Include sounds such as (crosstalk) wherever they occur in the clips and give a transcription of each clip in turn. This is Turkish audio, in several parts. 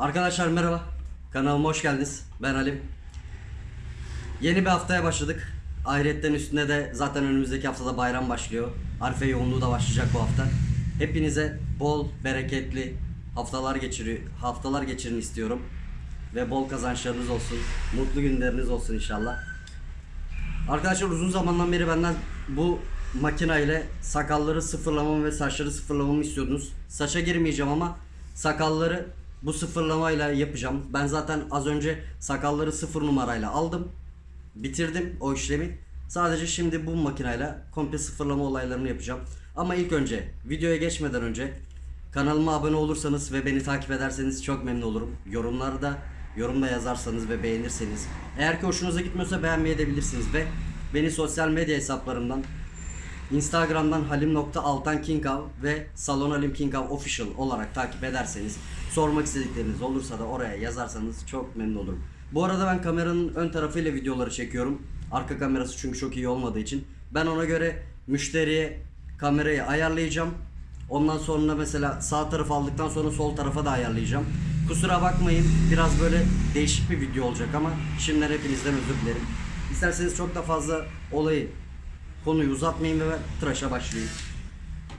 Arkadaşlar merhaba. Kanalıma hoş geldiniz. Ben Halim. Yeni bir haftaya başladık. Ahiretten üstünde de zaten önümüzdeki haftada bayram başlıyor. Arife yoğunluğu da başlayacak bu hafta. Hepinize bol, bereketli haftalar geçiriyor, haftalar geçirin istiyorum. Ve bol kazançlarınız olsun. Mutlu günleriniz olsun inşallah. Arkadaşlar uzun zamandan beri benden bu makina ile sakalları sıfırlamamı ve saçları sıfırlamamı istiyordunuz. Saça girmeyeceğim ama sakalları bu sıfırlamayla yapacağım. Ben zaten az önce sakalları sıfır numarayla aldım. Bitirdim o işlemi. Sadece şimdi bu makineyle komple sıfırlama olaylarını yapacağım. Ama ilk önce videoya geçmeden önce kanalıma abone olursanız ve beni takip ederseniz çok memnun olurum. Yorumlarda yorumda yazarsanız ve beğenirseniz. Eğer ki hoşunuza gitmiyorsa beğenmeyebilirsiniz ve beni sosyal medya hesaplarımdan Instagram'dan halim.altankinkav ve Salon Official olarak takip ederseniz sormak istedikleriniz olursa da oraya yazarsanız çok memnun olurum. Bu arada ben kameranın ön tarafıyla videoları çekiyorum. Arka kamerası çünkü çok iyi olmadığı için. Ben ona göre müşteriye kamerayı ayarlayacağım. Ondan sonra mesela sağ tarafı aldıktan sonra sol tarafa da ayarlayacağım. Kusura bakmayın biraz böyle değişik bir video olacak ama şimdiden hepinizden özür dilerim. İsterseniz çok da fazla olayı konuyu uzatmayayım ve ben tıraşa başlayayım.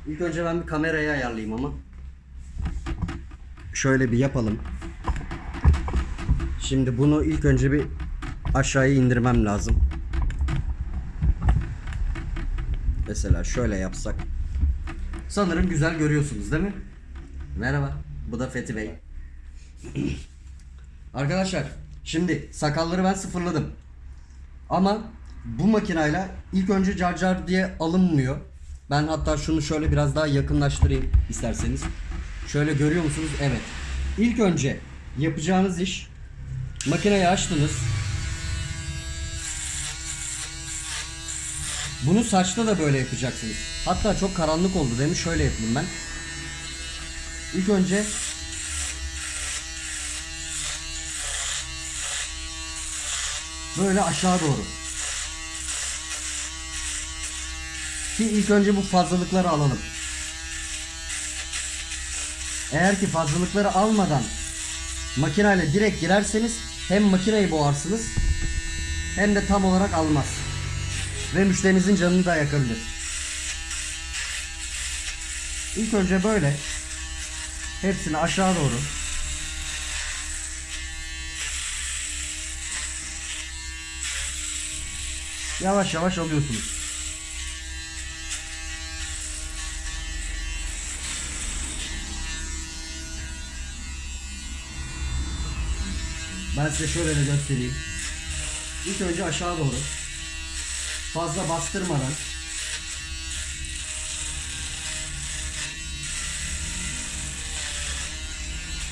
İlk önce ben bir kamerayı ayarlayayım ama. Şöyle bir yapalım. Şimdi bunu ilk önce bir aşağıya indirmem lazım. Mesela şöyle yapsak. Sanırım güzel görüyorsunuz değil mi? Merhaba. Bu da Fethi Bey. (clears throat) Arkadaşlar şimdi sakalları ben sıfırladım. Ama bu makinayla ilk önce car car diye alınmıyor. Ben hatta şunu şöyle biraz daha yakınlaştırayım isterseniz. Şöyle görüyor musunuz? Evet. İlk önce yapacağınız iş makineyi açtınız. Bunu saçta da böyle yapacaksınız. Hatta çok karanlık oldu demiş. Şöyle yapayım ben. İlk önce böyle aşağı doğru. Ki ilk önce bu fazlalıkları alalım. Eğer ki fazlalıkları almadan makineyle direkt girerseniz hem makineyi boğarsınız hem de tam olarak almaz. Ve müşterinizin canını da yakabilir. İlk önce böyle hepsini aşağı doğru yavaş yavaş alıyorsunuz. Ben size şöyle de göstereyim. İlk önce aşağı doğru. Fazla bastırmadan.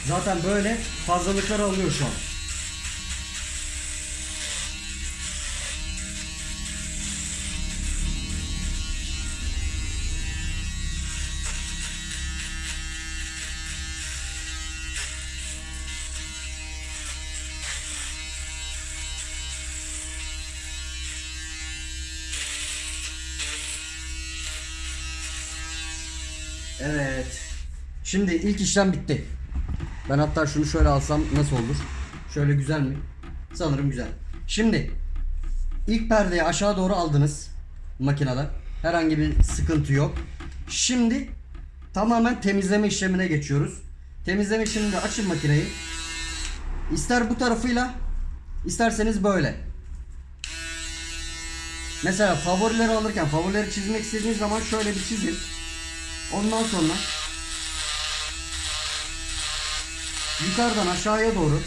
Zaten böyle fazlalıkları alıyor şu an. Evet. Şimdi ilk işlem bitti. Ben hatta şunu şöyle alsam nasıl olur? Şöyle güzel mi? Sanırım güzel. Şimdi ilk perdeyi aşağı doğru aldınız makinede. Herhangi bir sıkıntı yok. Şimdi tamamen temizleme işlemine geçiyoruz. Temizleme işleminde açın makineyi. İster bu tarafıyla isterseniz böyle. Mesela favorileri alırken favorileri çizmek istediğiniz zaman şöyle bir çizin. Ondan sonra yukarıdan aşağıya doğru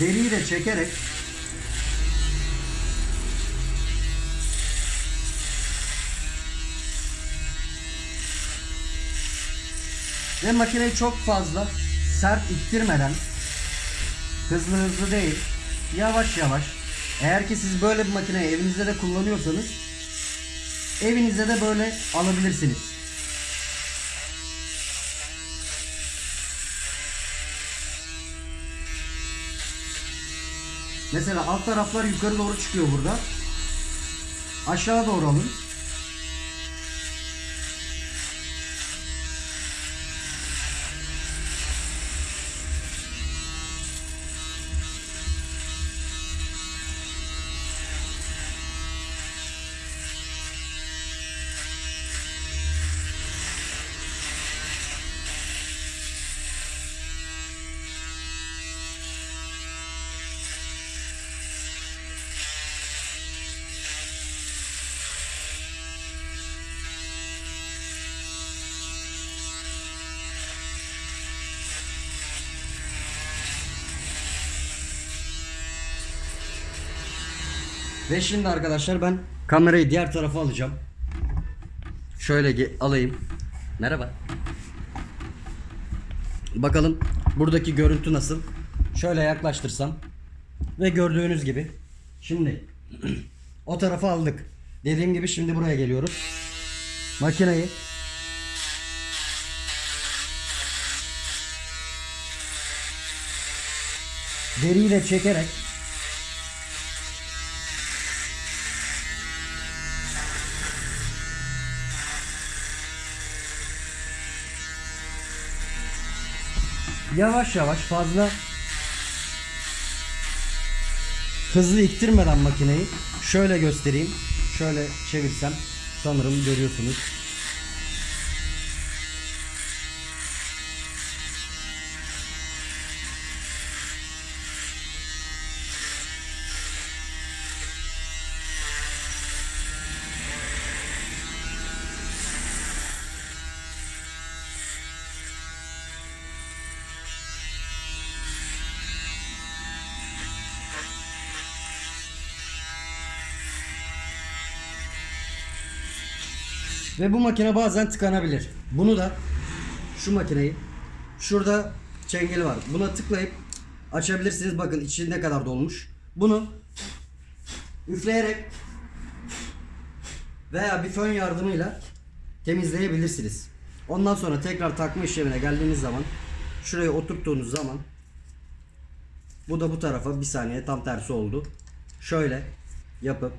deriyi de çekerek ve makineyi çok fazla sert ittirmeden hızlı hızlı değil yavaş yavaş eğer ki siz böyle bir makineyi evinizde de kullanıyorsanız Evinize de böyle alabilirsiniz. Mesela alt taraflar yukarı doğru çıkıyor burada. Aşağı doğru alın. Ve şimdi arkadaşlar ben kamerayı diğer tarafa alacağım. Şöyle alayım. Merhaba. Bakalım buradaki görüntü nasıl? Şöyle yaklaştırsam ve gördüğünüz gibi şimdi (clears throat) o tarafa aldık. Dediğim gibi şimdi buraya geliyoruz. Makineyi deriyle çekerek yavaş yavaş fazla hızlı iktirmeden makineyi şöyle göstereyim. Şöyle çevirsem sanırım görüyorsunuz. Ve bu makine bazen tıkanabilir. Bunu da şu makineyi şurada çengeli var. Buna tıklayıp açabilirsiniz. Bakın içi ne kadar dolmuş. Bunu üfleyerek veya bir fön yardımıyla temizleyebilirsiniz. Ondan sonra tekrar takma işlemine geldiğiniz zaman şuraya oturttuğunuz zaman bu da bu tarafa bir saniye tam tersi oldu. Şöyle yapıp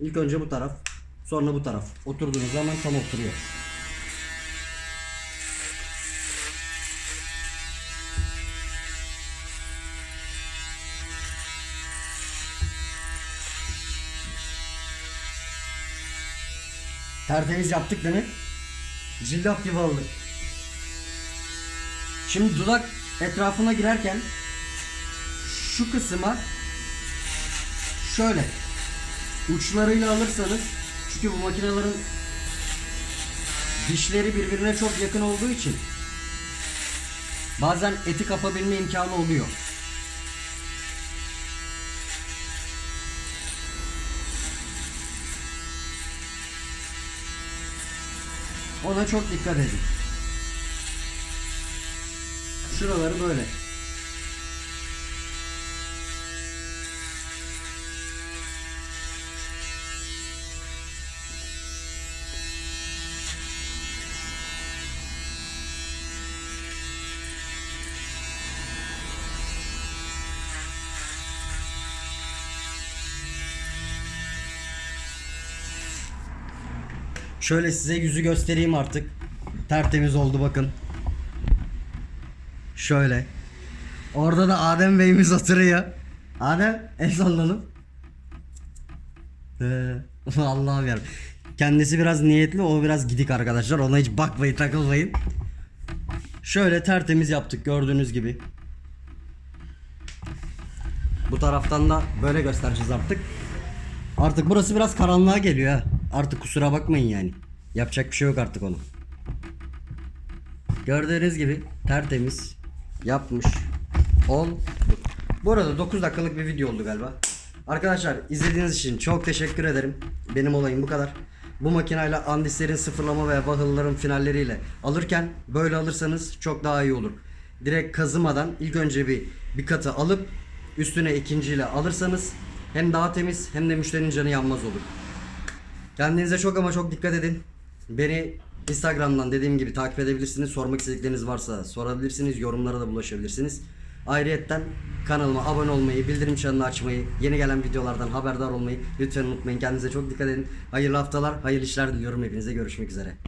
ilk önce bu taraf sonra bu taraf oturduğunuz zaman tam oturuyor. Tertemiz yaptık değil mi? Cillop gibi oldu. Şimdi dudak etrafına girerken şu kısma şöyle uçlarıyla alırsanız çünkü bu makinelerin dişleri birbirine çok yakın olduğu için bazen eti kapabilme imkanı oluyor. Ona çok dikkat edin. Şuraları böyle. Şöyle size yüzü göstereyim artık. Tertemiz oldu bakın. Şöyle. Orada da Adem Bey'imiz oturuyor. Adem el sallanıp. Ee, (laughs) Allah'ım. Kendisi biraz niyetli o biraz gidik arkadaşlar. Ona hiç bakmayın takılmayın. Şöyle tertemiz yaptık gördüğünüz gibi. Bu taraftan da böyle göstereceğiz artık. Artık burası biraz karanlığa geliyor ha. Artık kusura bakmayın yani. Yapacak bir şey yok artık onu. Gördüğünüz gibi tertemiz yapmış ol. Bu arada 9 dakikalık bir video oldu galiba. Arkadaşlar izlediğiniz için çok teşekkür ederim. Benim olayım bu kadar. Bu makineyle andislerin sıfırlama ve vahılların finalleriyle alırken böyle alırsanız çok daha iyi olur. Direkt kazımadan ilk önce bir bir katı alıp üstüne ikinciyle alırsanız hem daha temiz hem de müşterinin canı yanmaz olur. Kendinize çok ama çok dikkat edin. Beni Instagram'dan dediğim gibi takip edebilirsiniz. Sormak istedikleriniz varsa sorabilirsiniz. Yorumlara da bulaşabilirsiniz. Ayrıyetten kanalıma abone olmayı, bildirim çanını açmayı, yeni gelen videolardan haberdar olmayı lütfen unutmayın. Kendinize çok dikkat edin. Hayırlı haftalar, hayırlı işler diliyorum hepinize. Görüşmek üzere.